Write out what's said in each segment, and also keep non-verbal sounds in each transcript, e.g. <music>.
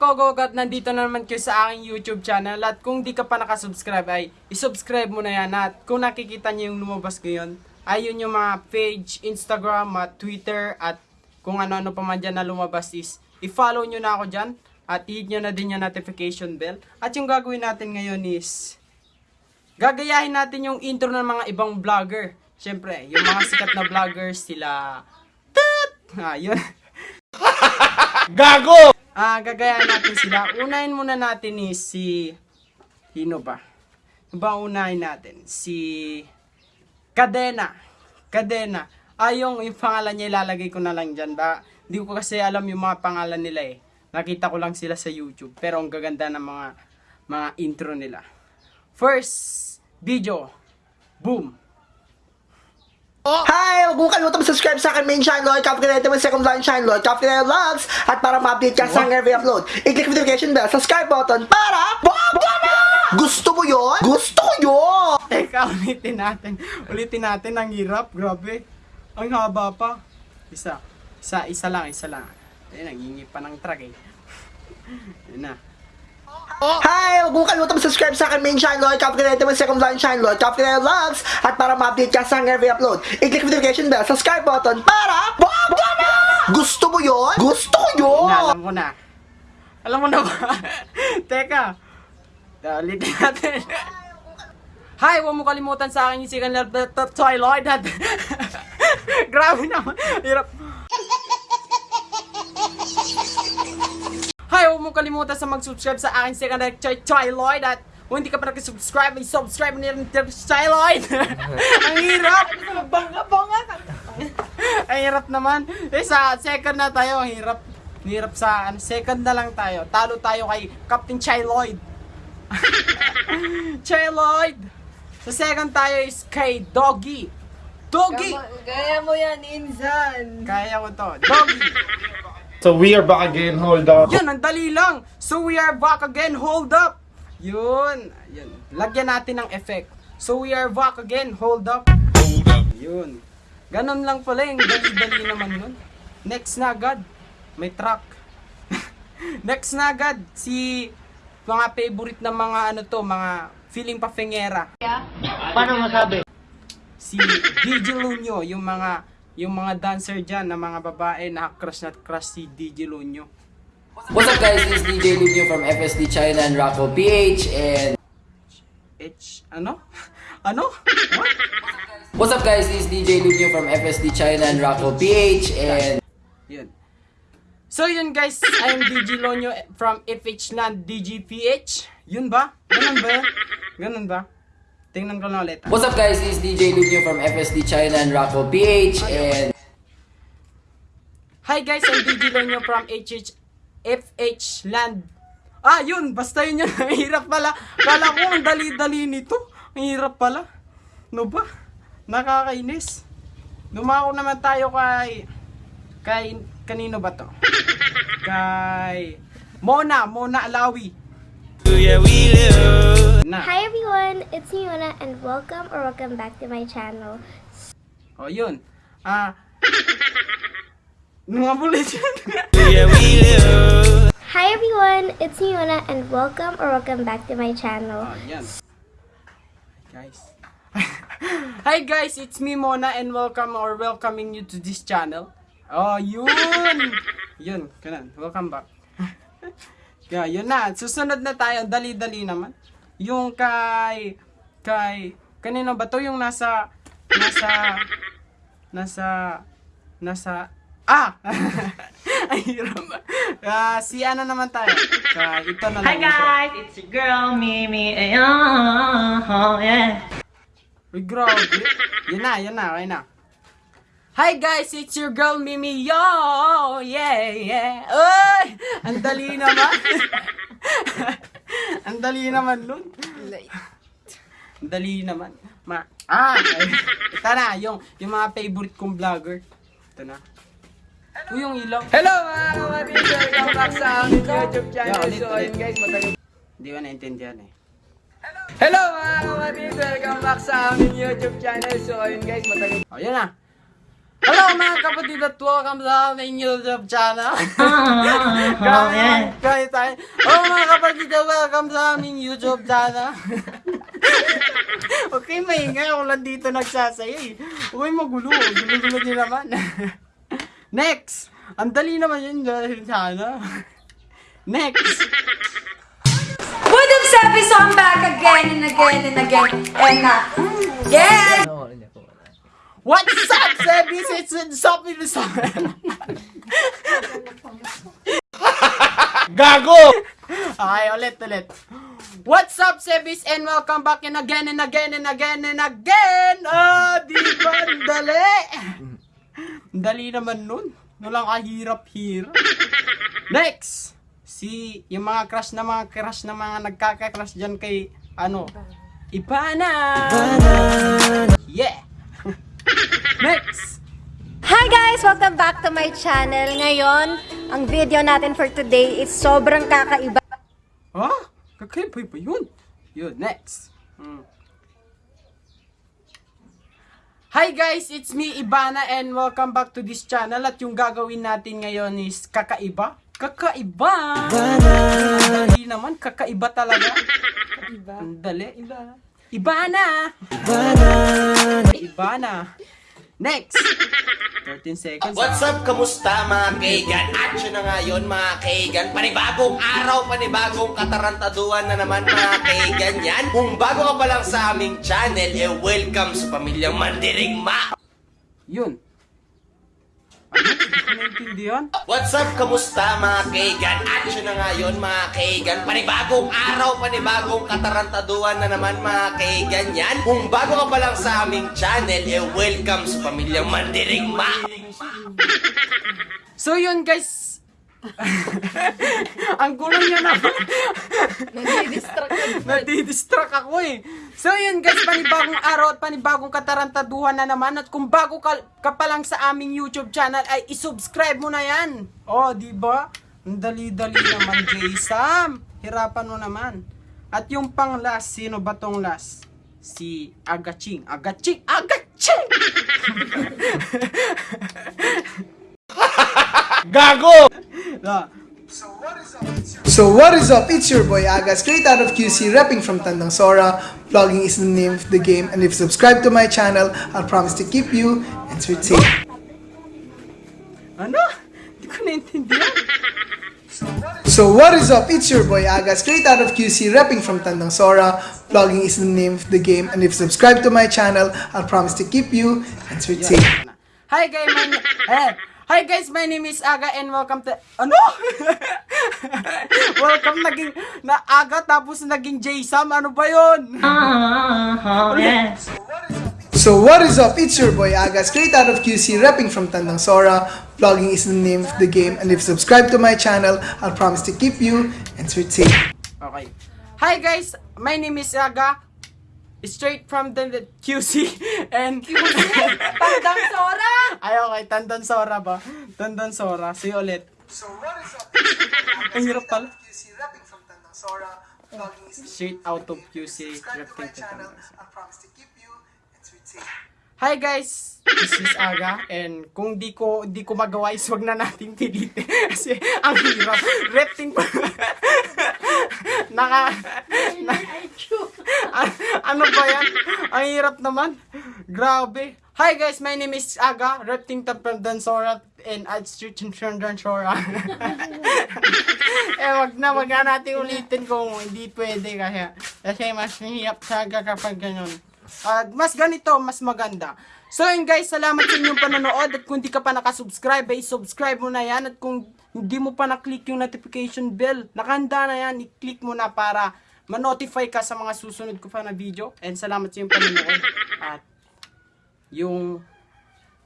mga kogogat, nandito na naman kayo sa aking YouTube channel at kung di ka pa nakasubscribe ay isubscribe mo na yan at kung nakikita niyo yung lumabas ay yun yung mga page, Instagram, at Twitter at kung ano-ano pa man dyan na lumabas is i-follow nyo na ako dyan at i-hit nyo na din yung notification bell at yung gagawin natin ngayon is gagayahin natin yung intro ng mga ibang vlogger. Siyempre, yung mga sikat na vloggers sila Tut! Ah, yun. <laughs> Gago! Ah, gagayahin natin sila. Unahin muna natin ni si Sino ba? Ano ba unahin natin? Si Cadena. Cadena. Ah, yung, yung pangalan niya ilalagay ko na lang dyan. Ba, hindi ko kasi alam yung mga pangalan nila eh. Nakita ko lang sila sa YouTube. Pero ang gaganda ng mga mga intro nila. First video. Boom. Hi! Huwag mo kalimutan mag-subscribe sa akin main channel, Ito, my second line channel, Ito Vlogs, at para ma-update ka sa every upload, i-click notification bell, subscribe button, para bongga na! Gusto mo yon? Gusto ko yun! Teka, ulitin natin. Ulitin natin. Ang hirap. Grabe. Ang haba pa. Isa. Isa, isa lang, isa lang. Ayun, nangingi pa ng truck eh. Ayun na. Hi! Huwag mo kalimutan mag-subscribe sa akin main channel, Captain Ito, my second line channel, Captain Ito Vlogs, at para ma-update ka sa every upload, i-click notification bell, subscribe button, para bongga na! Gusto mo yon? Gusto ko yun! na, alam ko na. Alam mo na ba? <laughs> Teka. Uh, ulitin natin. <laughs> Hi, huwag mo kalimutan sa akin yung second Twilight at <laughs> Grabe naman. Hirap. Mo kalimutan sa mag-subscribe sa aking second love Twilight at kung hindi ka pa nag-subscribe, ay subscribe mo na rin Twilight. <laughs> Ang hirap. Bangga-bangga ka. Ang hirap naman. Eh, sa second na tayo, ang hirap. Ang Hirap sa ano, second na lang tayo. Talo tayo kay Captain Chiloid. <laughs> Chiloid! Sa second tayo is kay Doggy. Doggy! Gaya mo yan, Insan. Kaya ko to. Doggy! So we are back again, hold up. Yun, ang dali lang. So we are back again. Hold up. Yun. Yun. Lagyan natin ng effect. So we are back again. Hold up. Yun. Ganon lang pala yung dali-dali naman nun. Next na agad. May truck. <laughs> Next na agad. Si mga favorite na mga ano to, mga feeling pa fengera. Paano masabi? Si DJ Lunyo, yung mga yung mga dancer dyan na mga babae na crush na crush si DJ Lunyo. What's up guys, this is DJ Lucio from FSD China and Rocco PH and H, ano? <laughs> Ano? What? What's up guys, this is DJ Lucio from FSD China and Rocco PH and Yun. So yun guys, I am DJ Lonyo from FH Land DGPH. Yun ba? Ganun ba? Ganun ba? Tingnan ko na ulit. What's up guys, this is DJ Lucio from FSD China and Rocco PH and Hi guys, I'm DJ Lonyo from HH FH Land. Ah, yun. Basta yun yun. <laughs> Ang hirap pala. Kala ko ang dali-dali nito. Ang hirap pala. No ba? Nakakainis. Dumako naman tayo kay... Kay... Kanino ba to? <laughs> Kay... Mona. Mona Alawi. Na. Hi everyone, it's me Yona and welcome or welcome back to my channel. O, yun. Ah... Mga bulit yan. Hi everyone, it's me Yona and welcome or welcome back to my channel. Oh, <laughs> yan. Guys. Hi guys, it's me Mona and welcome or welcoming you to this channel. Oh, yun. <laughs> Yun, kanan. Welcome back. <laughs> yeah, yun na. Susunod na tayo. Dali-dali naman. Yung kay kay kanino ba to yung nasa nasa nasa nasa ah <laughs> ay hirap Ah, si ano naman tayo kay ito na lang Hi guys, it's your girl Mimi. Ayan, oh, yeah. Uy, grabe. Yan na, yan na, okay na. Hi guys, it's your girl Mimi. Yo! Yeah, yeah. Uy! Ang dali naman. <laughs> <laughs> Ang dali naman, Lun. Ang dali naman. Ma ah, ay, <laughs> ito na, yung, yung mga favorite kong vlogger. Ito na. Uy, yung ilaw. Hello mga kapatid! Welcome back sa aming YouTube channel. Yeah, So ayun guys, matagal. Hindi ko naintindihan eh. Hello mga kapatid! Welcome back sa aming YouTube channel. So ayun guys, matagal. O, yan na. Hello mga kapatid at welcome sa aming YouTube channel. <laughs> Kaya, kaya tayo. Oh mga kapatid at welcome sa aming YouTube channel. <laughs> okay, maingay ako lang dito nagsasayo eh. Uy, magulo. Gulo-gulo din naman. <laughs> Next! Ang dali naman yun dahil sana. Next! What up, Sebi? So I'm back again and again and again. And uh, yeah! What's up, Sebis? It's the summer. Gago! Okay, ulit, ulit. What's up, Sebis? And welcome back and again and again and again and again. Ah, di ba? Dali. Dali naman nun. Walang kahirap-hirap. Next! Si, yung mga crush na mga crush na mga nagkaka-crush dyan kay, ano, Ipana! Yeah! Next! Hi guys! Welcome back to my channel. Ngayon, ang video natin for today is sobrang kakaiba. Ha? Kakaiba ba yun? Yun, next. Hmm. Hi guys, it's me Ibana and welcome back to this channel at yung gagawin natin ngayon is kakaiba. Kakaiba! Dali naman, kakaiba talaga. Kakaiba. Ang dali. Iba. Ibana! Ibana! Ibana. Next! <laughs> 13 seconds. What's up? Kamusta mga kaigan? Action na nga yun mga kaigan. Panibagong araw, panibagong katarantaduan na naman mga kaigan yan. Kung bago ka pa lang sa aming channel, eh welcome sa pamilyang Mandirigma. Yun. Naintindihan. What's up? Kamusta mga kaigan? Action na nga yun mga kaigan. Panibagong araw, panibagong katarantaduan na naman mga kaigan yan. Kung bago ka pa lang sa aming channel, eh welcome sa pamilyang Mandirigma. So yun guys. <laughs> Ang gulo niya naman. <laughs> Nadidistract ako eh. So yun guys, panibagong araw at panibagong katarantaduhan na naman. At kung bago ka, ka pa lang sa aming YouTube channel ay isubscribe mo na yan. Oh, di ba? Ang dali-dali naman, Jay Sam. Hirapan mo naman. At yung pang last, sino ba tong last? Si Agaching. Agaching! Agaching! <laughs> Gago! So what is up? It's your boy Aga, straight out of QC, repping from Tandang Sora. Vlogging is the name of the game, and if you subscribe to my channel, I'll promise to keep you entertained. Ano? Hindi ko naintindihan. <laughs> So what is up? It's your boy Aga, straight out of QC, repping from Tandang Sora. Vlogging is the name of the game, and if you subscribe to my channel, I'll promise to keep you entertained. Hi guys, my <laughs> eh, Hi guys, my name is Aga and welcome to Ano? <laughs> welcome naging na Aga tapos naging J-Sam. Ano ba 'yon? Oh, yeah. So what is up? It's your boy Aga, straight out of QC, repping from Tandang Sora. Vlogging is the name of the game, and if you subscribe to my channel, I'll promise to keep you entertained. Okay. Hi guys, my name is Aga. Straight from the, the QC <laughs> and <laughs> okay, Tandan Sora ba? Tandan Sora. See you ulit. So what is up? <laughs> Ang hirap pala. QC, repping from Tandang Sora. Straight out of QC. subscribe to my Reacting to channel. Tandan. I promise to keep you entertained. Hi guys, this is Aga and kung di ko di ko magawa is wag na nating pilitin <laughs> kasi ang hirap. Repting pa. <laughs> Naka na, A- ano ba yan? Ang hirap naman. Grabe. Hi guys, my name is Aga, Repting Dansora and I'd street in Dansora. <laughs> eh wag na, wag na natin ulitin kung hindi pwede kasi kasi mas mahirap sa Aga kapag ganun. Ah, mas ganito, mas maganda. So yun guys, salamat sa inyong panonood at kung di ka pa nakasubscribe, ay subscribe mo na yan at kung hindi mo pa na-click yung notification bell, nakanda na yan, i-click mo na para ma-notify ka sa mga susunod ko pa na video. And salamat sa inyong panonood. At yung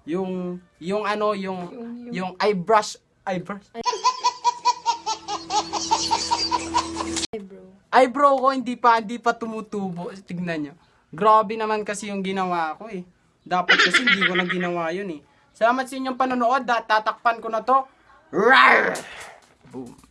yung yung ano yung yung eyebrush eyebrush? Eyebrow. Ko hindi pa hindi pa tumutubo. Tignan nyo. Grabe naman kasi yung ginawa ko eh. Dapat kasi hindi ko na ginawa yun eh. Salamat sa inyong panonood. At tatakpan ko na to. Rawr! boom